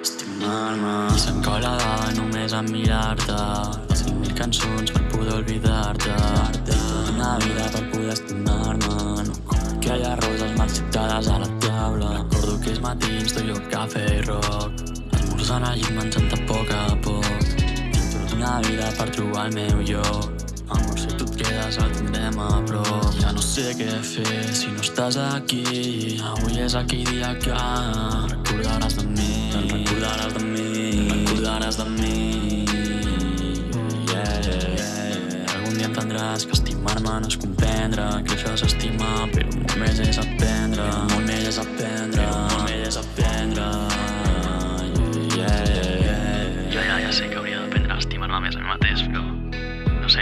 Estimar-me. I s'encola només en mirar-te. Cinc mil cançons per poder oblidar-te. Tota una vida per poder estimar-me. No com aquelles roses marxitades a la taula. Recordo aquells matins tu i jo cafè i rock. Esmorzant al llit menjant a poc a poc. Tinc tota una vida per trobar el meu lloc. Amor, si tu et quedes el tindrem a prop. Ja no sé què fer si no estàs aquí. Avui és aquell dia que recordaràs de mi. Te'n recordaràs de mi. Te'n recordaràs de mi. Dia entendràs que estimar-me no és comprendre que això és estimar, però molt més és aprendre. Molt més és aprendre.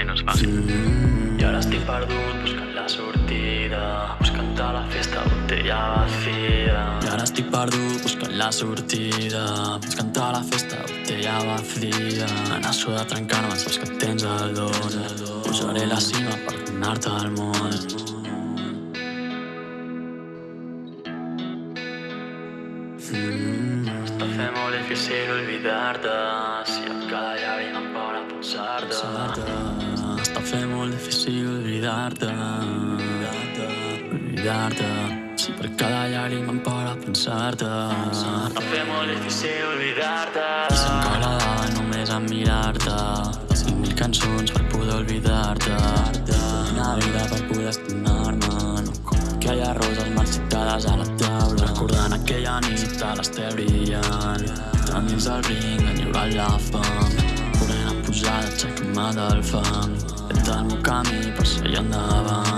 No no és fàcil. Mm. I ara perdut buscant la sortida Buscant a la festa botella vacía I ara estic perdut buscant la sortida Buscant a la festa botella vacía En això de trencar-me saps que tens el don Pujaré la cima per donar-te el món. Està fent molt difícil oblidar-te Si a cada llàgrima em para a pensar-te Està fent molt difícil oblidar-te. Oblidar-te. Si per cada llàgrima em para pensar-te. Està fent molt difícil oblidar-te. I s'encola davant només a mirar-te. Cinc mil cançons per poder oblidar-te. Una vida per poder estimar-me No com aquelles roses marxitades a la taula. Recordant aquella nit a l'estel brillant. Entrant dins del ring, enyorant la fam aixecant-me del fang Fent el meu camí per seguir endavant